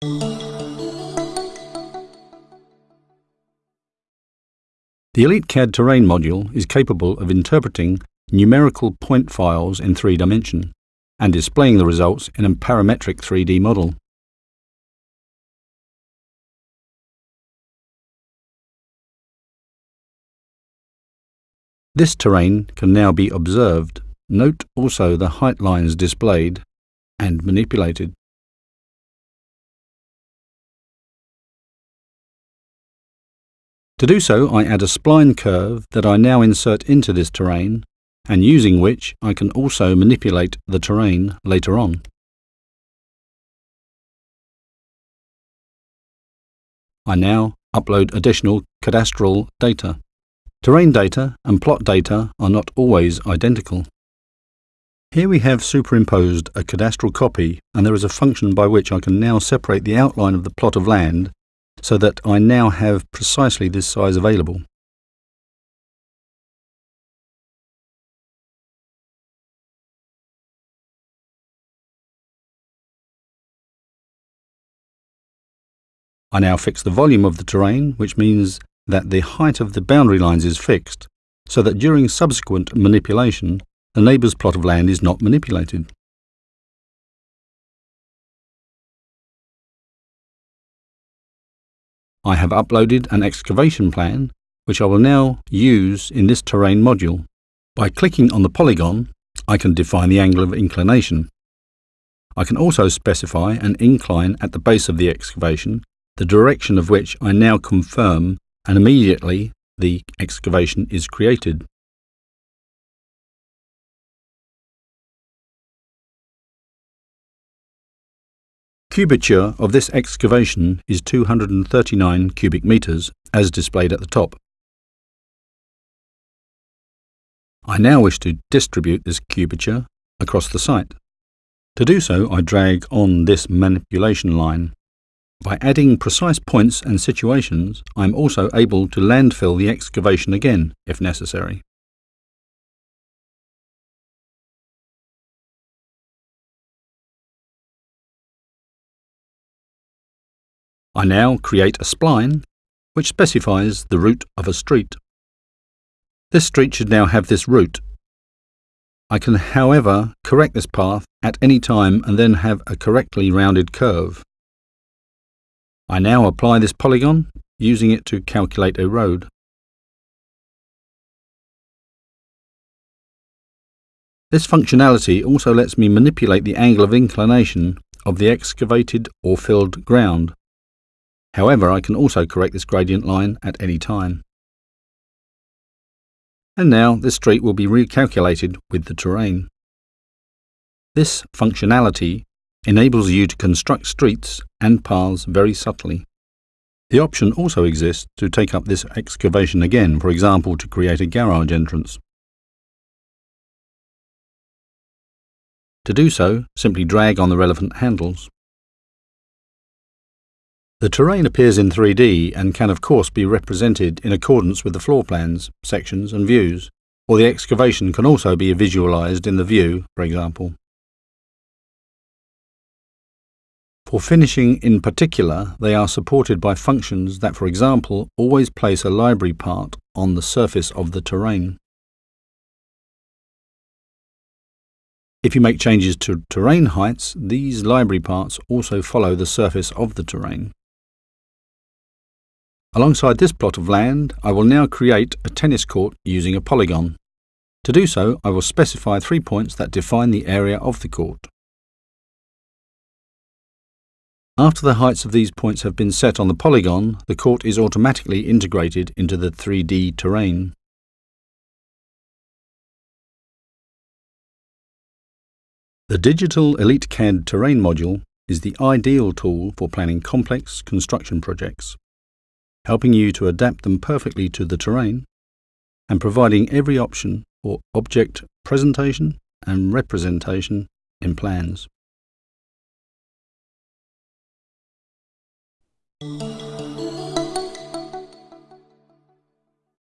The EliteCAD Terrain module is capable of interpreting numerical point files in three dimension and displaying the results in a parametric 3D model. This terrain can now be observed. Note also the height lines displayed and manipulated. To do so, I add a spline curve that I now insert into this terrain and using which I can also manipulate the terrain later on. I now upload additional cadastral data. Terrain data and plot data are not always identical. Here we have superimposed a cadastral copy and there is a function by which I can now separate the outline of the plot of land so that I now have precisely this size available. I now fix the volume of the terrain, which means that the height of the boundary lines is fixed, so that during subsequent manipulation, the neighbour's plot of land is not manipulated. I have uploaded an excavation plan, which I will now use in this terrain module. By clicking on the polygon, I can define the angle of inclination. I can also specify an incline at the base of the excavation, the direction of which I now confirm, and immediately the excavation is created. The cubature of this excavation is 239 cubic meters, as displayed at the top. I now wish to distribute this cubature across the site. To do so, I drag on this manipulation line. By adding precise points and situations, I am also able to landfill the excavation again, if necessary. I now create a spline which specifies the route of a street. This street should now have this route. I can however correct this path at any time and then have a correctly rounded curve. I now apply this polygon, using it to calculate a road. This functionality also lets me manipulate the angle of inclination of the excavated or filled ground. However, I can also correct this gradient line at any time. And now this street will be recalculated with the terrain. This functionality enables you to construct streets and paths very subtly. The option also exists to take up this excavation again, for example to create a garage entrance. To do so, simply drag on the relevant handles. The terrain appears in 3D and can of course be represented in accordance with the floor plans, sections and views, or the excavation can also be visualized in the view, for example. For finishing in particular, they are supported by functions that, for example, always place a library part on the surface of the terrain. If you make changes to terrain heights, these library parts also follow the surface of the terrain. Alongside this plot of land, I will now create a tennis court using a polygon. To do so, I will specify three points that define the area of the court. After the heights of these points have been set on the polygon, the court is automatically integrated into the 3D terrain. The Digital EliteCAD Terrain module is the ideal tool for planning complex construction projects helping you to adapt them perfectly to the terrain, and providing every option or object presentation and representation in plans.